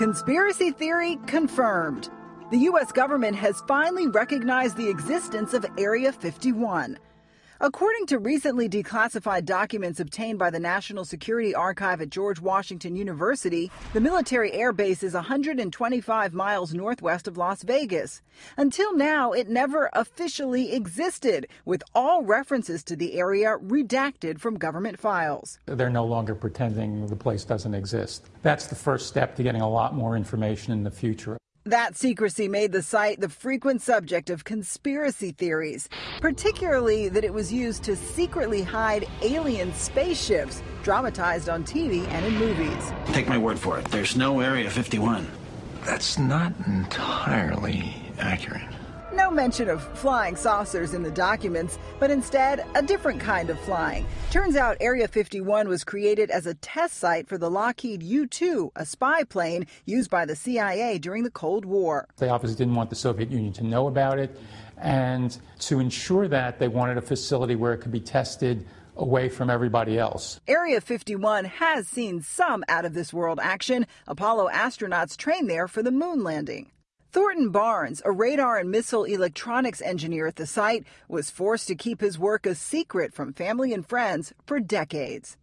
Conspiracy theory confirmed. The U.S. government has finally recognized the existence of Area 51. According to recently declassified documents obtained by the National Security Archive at George Washington University, the military air base is 125 miles northwest of Las Vegas. Until now, it never officially existed, with all references to the area redacted from government files. They're no longer pretending the place doesn't exist. That's the first step to getting a lot more information in the future. That secrecy made the site the frequent subject of conspiracy theories, particularly that it was used to secretly hide alien spaceships dramatized on TV and in movies. Take my word for it, there's no Area 51. That's not entirely accurate. No mention of flying saucers in the documents, but instead a different kind of flying. Turns out Area 51 was created as a test site for the Lockheed U 2, a spy plane used by the CIA during the Cold War. They obviously didn't want the Soviet Union to know about it, and to ensure that, they wanted a facility where it could be tested away from everybody else. Area 51 has seen some out of this world action. Apollo astronauts trained there for the moon landing. Thornton Barnes, a radar and missile electronics engineer at the site, was forced to keep his work a secret from family and friends for decades.